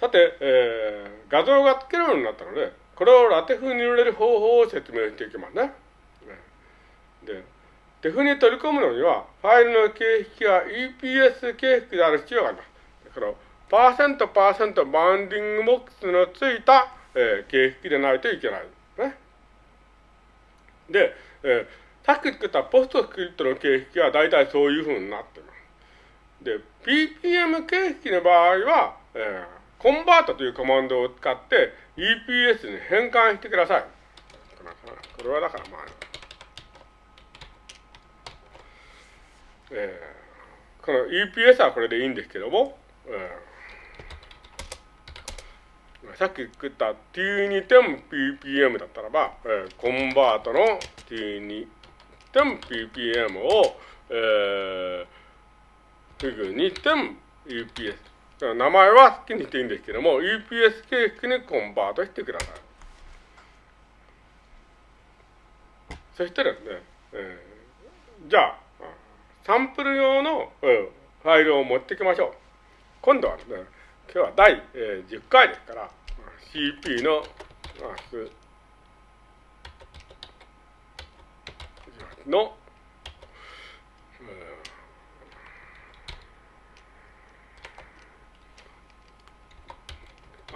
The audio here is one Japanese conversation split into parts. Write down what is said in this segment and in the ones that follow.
さて、えー、画像が作れるようになったので、これを LaTeX に入れる方法を説明していきますね。で、 TeX に取り込むのには、ファイルの形式が EPS 形式である必要があります。だから、パーセントパーセント BoundingBox のついた、えー、形式でないといけない。ね。で、えー、さっき作った PostScript の形式は大体そういうふうになっています。で、PPM 形式の場合は、えー、 convert というコマンドを使って EPS に変換してください。これはだからまあ、えー、この EPS はこれでいいんですけども、えー、さっき作った T2.ppm だったらば、えー、コンバートの T2.ppm を、えー、フグ 2.EPS 名前は好きにしていいんですけども、EPS 形式にコンバートしてください。そしてですね、えー、じゃあ、サンプル用の、うん、ファイルを持ってきましょう。今度はですね、今日は第、えー、10回ですから、CP の、の、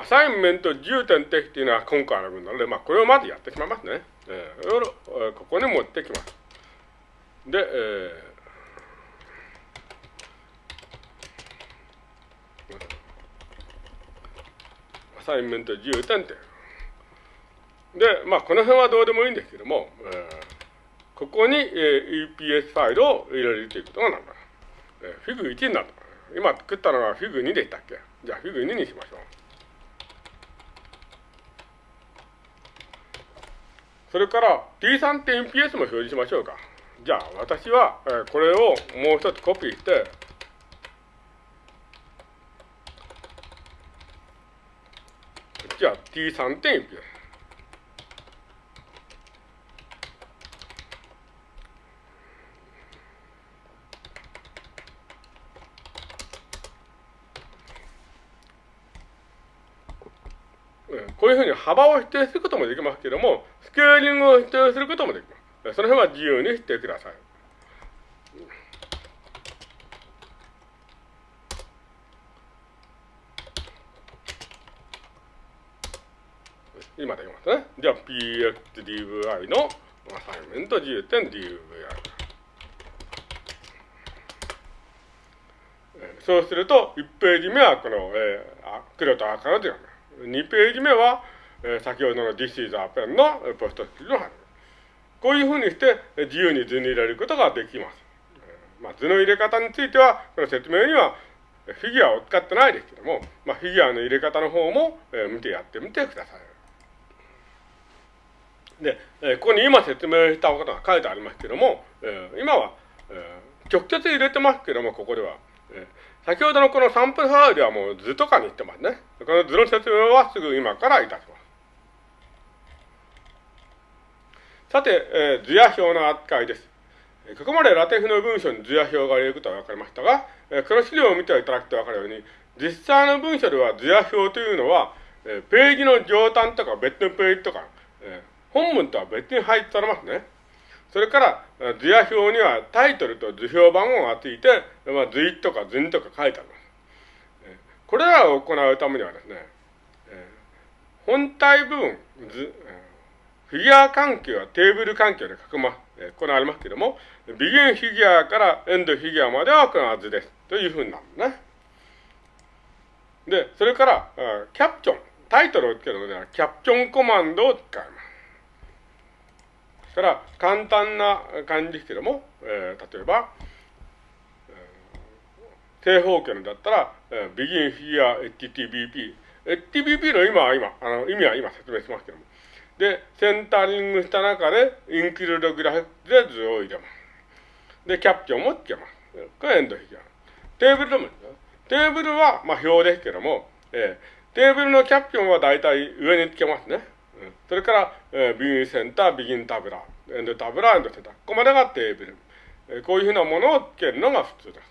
アサインメント重点的っていうのは今回の分なので、まあ、これをまずやってしまいますね。えー、ここに持ってきます。で、えー assignment 重点点。で、まあ、この辺はどうでもいいんですけども、えー、ここに、えー、EPS ファイルを入れるということがなる。えー、 fig 1になった。今作ったのは fig 2でしたっけ？じゃあ fig 2にしましょう。それから T3.PS も表示しましょうか。じゃあ私は、えー、これをもう一つコピーして、じゃあ T3 こういうふうに幅を否定することもできますけれども、スケーリングを否定することもできます。その辺は自由にしてください。今できますね。じゃあ PXDVI のアサイメント 10.DVI。そうすると、1ページ目はこの、えー、黒と赤の字が2ページ目は、えー、先ほどの This is a pen のポストスキルの貼こういうふうにして自由に図に入れることができます。まあ、図の入れ方については、この説明にはフィギュアを使ってないですけども、まあ、フィギュアの入れ方の方も、えー、見てやってみてください。で、えここに今説明したことが書いてありますけども、え今は、直接入れてますけども、ここでは。え先ほどのこのサンプルファイルはもう図とかに言ってますね。この図の説明はすぐ今からいたします。さて、え図や表の扱いです。ここまでラテフの文章に図や表が入れることは分かりましたが、えこの資料を見ていただくと分かるように、実際の文章では図や表というのは、えページの上端とか別のページとか、え本文とは別に入っておりますね。それから、図や表にはタイトルと図表番号がついて、まあ、図1とか図2とか書いてあります。これらを行うためにはですね、本体部分、図、フィギュア環境はテーブル環境で書くま、行われますけれども、ビギンフィギュアからエンドフィギュアまではこの図です。というふうになるね。で、それから、キャプチョン、タイトルをつけるのでは、キャプチョンコマンドを使います。そしたら、簡単な感じですけども、えー、例えば、えー、正方形のだったら、えー、begin here HTTP。HTTP の今は今、あの意味は今説明しますけども。で、センタリングした中で、インクルードグラフで図を入れます。で、キャプチョンもつけます。これエンドフィギュア。テーブルでもいいですよ。テーブルは、まあ、表ですけども、えー、テーブルのキャプチョンは大体上につけますね。それから、えー、ビギンセンター、ビギンタブラ、エンドタブラ、エンドセンター。ここまでがテーブル。えー、こういうふうなものをつけるのが普通です。